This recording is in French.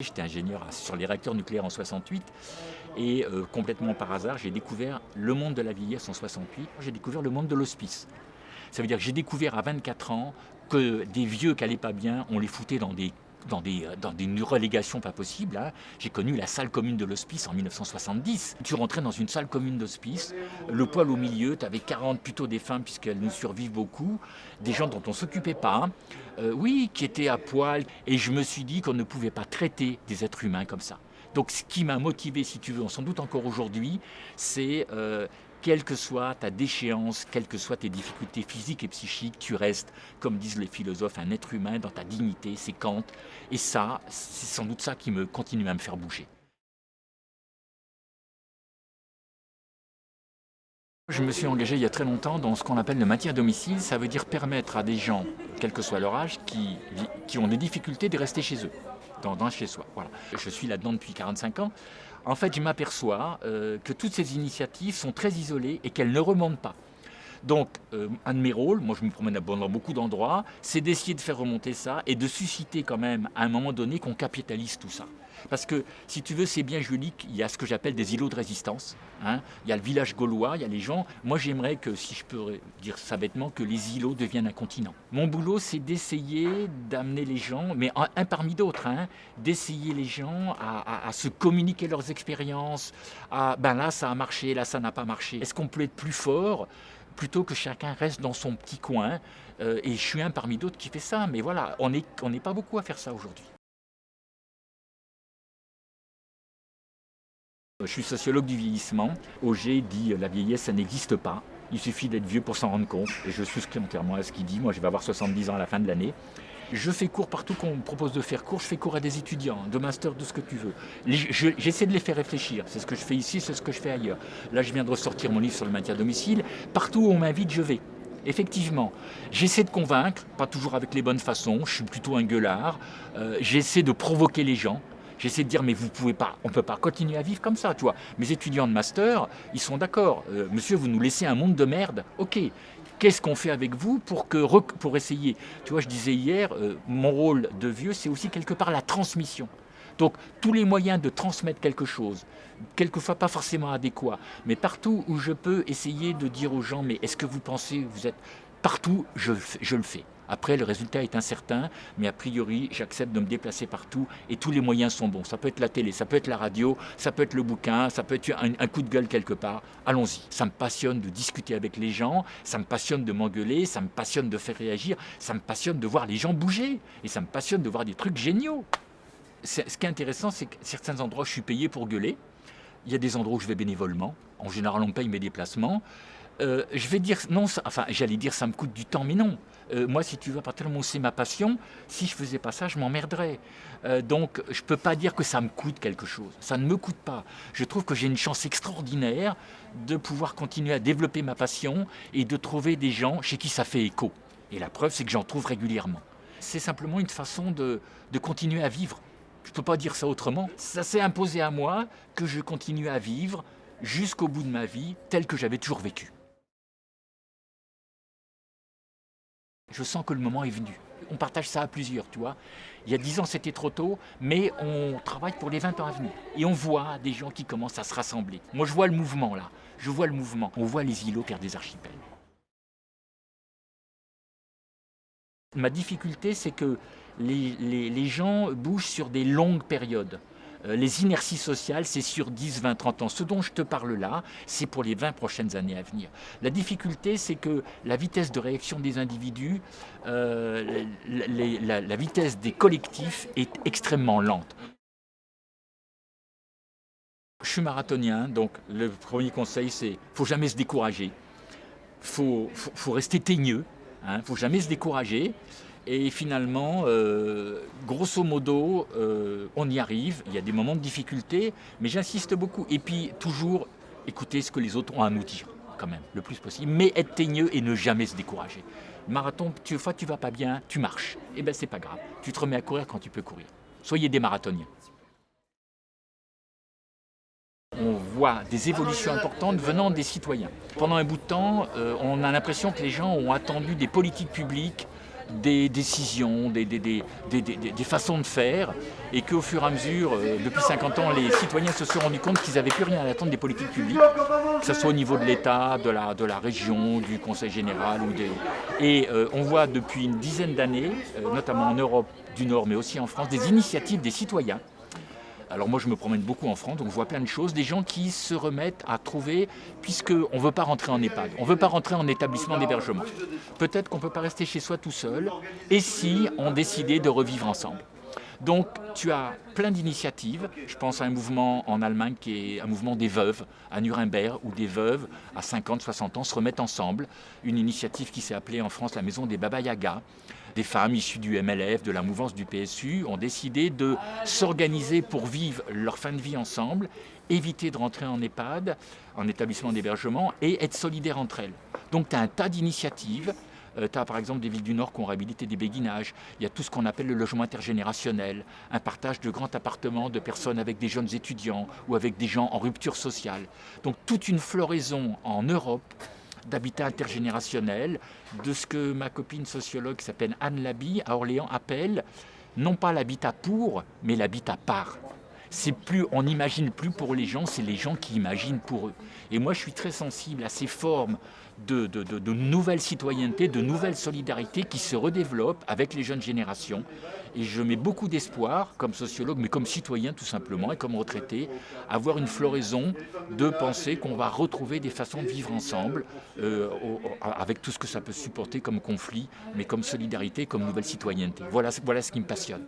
J'étais ingénieur sur les réacteurs nucléaires en 68 et euh, complètement par hasard, j'ai découvert le monde de la vieillesse en 68. J'ai découvert le monde de l'hospice. Ça veut dire que j'ai découvert à 24 ans que des vieux qui n'allaient pas bien, on les foutait dans des dans des, euh, dans des relégations pas possibles. Hein. J'ai connu la salle commune de l'hospice en 1970. Tu rentrais dans une salle commune d'hospice, le poil au milieu, tu avais 40 plutôt des puisqu'elles nous survivent beaucoup, des gens dont on s'occupait pas, euh, oui, qui étaient à poil. Et je me suis dit qu'on ne pouvait pas traiter des êtres humains comme ça. Donc ce qui m'a motivé, si tu veux, sans doute encore aujourd'hui, c'est euh, quelle que soit ta déchéance, quelles que soient tes difficultés physiques et psychiques, tu restes, comme disent les philosophes, un être humain dans ta dignité, c'est Kant. Et ça, c'est sans doute ça qui me continue à me faire bouger. Je me suis engagé il y a très longtemps dans ce qu'on appelle le maintien à domicile. Ça veut dire permettre à des gens, quel que soit leur âge, qui, ont des difficultés de rester chez eux dans, chez soi. Je suis là-dedans depuis 45 ans. En fait, je m'aperçois euh, que toutes ces initiatives sont très isolées et qu'elles ne remontent pas. Donc, euh, un de mes rôles, moi je me promène dans beaucoup d'endroits, c'est d'essayer de faire remonter ça et de susciter quand même, à un moment donné, qu'on capitalise tout ça. Parce que, si tu veux, c'est bien joli qu'il y a ce que j'appelle des îlots de résistance. Hein. Il y a le village gaulois, il y a les gens. Moi, j'aimerais que, si je peux dire ça bêtement, que les îlots deviennent un continent. Mon boulot, c'est d'essayer d'amener les gens, mais un, parmi d'autres, hein, d'essayer les gens à, se communiquer leurs expériences. À, ben là, ça a marché, là, ça n'a pas marché. Est-ce qu'on peut être plus fort? Plutôt que chacun reste dans son petit coin. Euh, et je suis un parmi d'autres qui fait ça. Mais voilà, on n'est on pas beaucoup à faire ça aujourd'hui. Je suis sociologue du vieillissement. Auger dit la vieillesse, ça n'existe pas. Il suffit d'être vieux pour s'en rendre compte. Et je souscris entièrement à ce qu'il dit. Moi, je vais avoir 70 ans à la fin de l'année. Je fais cours partout qu'on me propose de faire cours. Je fais cours à des étudiants, de master, de ce que tu veux. J'essaie de les faire réfléchir. C'est ce que je fais ici, c'est ce que je fais ailleurs. Là, je viens de ressortir mon livre sur le maintien à domicile. Partout où on m'invite, je vais. Effectivement, j'essaie de convaincre, pas toujours avec les bonnes façons, je suis plutôt un gueulard, euh, j'essaie de provoquer les gens, j'essaie de dire mais vous pouvez pas, on peut pas continuer à vivre comme ça, tu vois. Mes étudiants de master, ils sont d'accord, euh, monsieur vous nous laissez un monde de merde, ok, qu'est-ce qu'on fait avec vous pour, que, pour essayer? Tu vois, je disais hier, euh, mon rôle de vieux, c'est aussi quelque part la transmission. Donc, tous les moyens de transmettre quelque chose, quelquefois pas forcément adéquat, mais partout où je peux essayer de dire aux gens, mais est-ce que vous pensez, vous êtes partout, je, je le fais. Après, le résultat est incertain, mais a priori, j'accepte de me déplacer partout et tous les moyens sont bons. Ça peut être la télé, ça peut être la radio, ça peut être le bouquin, ça peut être un, coup de gueule quelque part. Allons-y. Ça me passionne de discuter avec les gens, ça me passionne de m'engueuler, ça me passionne de faire réagir, ça me passionne de voir les gens bouger et ça me passionne de voir des trucs géniaux. Ce qui est intéressant, c'est que certains endroits, je suis payé pour gueuler. Il y a des endroits où je vais bénévolement. En général, on paye mes déplacements. Euh, je vais dire, non, enfin, j'allais dire, ça me coûte du temps, mais non. Euh, moi, si tu veux, à partir du où c'est ma passion, si je faisais pas ça, je m'emmerderais. Euh, donc, je peux pas dire que ça me coûte quelque chose. Ça ne me coûte pas. Je trouve que j'ai une chance extraordinaire de pouvoir continuer à développer ma passion et de trouver des gens chez qui ça fait écho. Et la preuve, c'est que j'en trouve régulièrement. C'est simplement une façon de, de continuer à vivre. Je ne peux pas dire ça autrement. Ça s'est imposé à moi que je continue à vivre jusqu'au bout de ma vie tel que j'avais toujours vécu. Je sens que le moment est venu. On partage ça à plusieurs, tu vois. Il y a dix ans, c'était trop tôt, mais on travaille pour les 20 ans à venir. Et on voit des gens qui commencent à se rassembler. Moi, je vois le mouvement, là. Je vois le mouvement. On voit les îlots faire des archipels. Ma difficulté, c'est que les, les gens bougent sur des longues périodes. Euh, les inerties sociales, c'est sur 10, 20, 30 ans. Ce dont je te parle là, c'est pour les 20 prochaines années à venir. La difficulté, c'est que la vitesse de réaction des individus, euh, la, vitesse des collectifs est extrêmement lente. Je suis marathonien, donc le premier conseil, c'est ne faut jamais se décourager. Il faut, faut, rester teigneux, hein, faut jamais se décourager. Et finalement, euh, grosso modo, euh, on y arrive. Il y a des moments de difficulté, mais j'insiste beaucoup. Et puis, toujours écouter ce que les autres ont à nous dire, quand même, le plus possible. Mais être teigneux et ne jamais se décourager. Marathon, tu fois tu vas pas bien, tu marches. Eh bien, c'est pas grave. Tu te remets à courir quand tu peux courir. Soyez des marathoniens. on voit des évolutions importantes venant des citoyens. Pendant un bout de temps, euh, on a l'impression que les gens ont attendu des politiques publiques des décisions, des, façons de faire, et qu'au fur et à mesure, euh, depuis 50 ans, les citoyens se sont rendus compte qu'ils n'avaient plus rien à attendre des politiques publiques, que ce soit au niveau de l'État, de la, de la région, du Conseil général. Ou des... Et euh, on voit depuis une dizaine d'années, euh, notamment en Europe du Nord, mais aussi en France, des initiatives des citoyens alors moi je me promène beaucoup en France, donc je vois plein de choses, des gens qui se remettent à trouver, puisqu'on ne veut pas rentrer en EHPAD, on ne veut pas rentrer en établissement d'hébergement. Peut-être qu'on ne peut pas rester chez soi tout seul, et si on décidait de revivre ensemble. Donc tu as plein d'initiatives. Je pense à un mouvement en Allemagne qui est un mouvement des veuves à Nuremberg, où des veuves à 50, 60 ans se remettent ensemble. Une initiative qui s'est appelée en France la Maison des Baba Yaga. Des femmes issues du MLF, de la mouvance du PSU, ont décidé de s'organiser pour vivre leur fin de vie ensemble, éviter de rentrer en EHPAD, en établissement d'hébergement, et être solidaires entre elles. Donc tu as un tas d'initiatives euh, tu as par exemple des villes du Nord qui ont réhabilité des béguinages. Il y a tout ce qu'on appelle le logement intergénérationnel, un partage de grands appartements de personnes avec des jeunes étudiants ou avec des gens en rupture sociale. Donc toute une floraison en Europe d'habitat intergénérationnel, de ce que ma copine sociologue qui s'appelle Anne Labi à Orléans appelle non pas l'habitat pour, mais l'habitat par. C'est plus, on n'imagine plus pour les gens, c'est les gens qui imaginent pour eux. Et moi, je suis très sensible à ces formes de, de, de, citoyennetés, de nouvelles solidarités qui se redéveloppent avec les jeunes générations. Et je mets beaucoup d'espoir, comme sociologue, mais comme citoyen tout simplement, et comme retraité, à voir une floraison de penser qu'on va retrouver des façons de vivre ensemble, euh, avec tout ce que ça peut supporter comme conflit, mais comme solidarité, comme nouvelle citoyenneté. Voilà, voilà ce qui me passionne.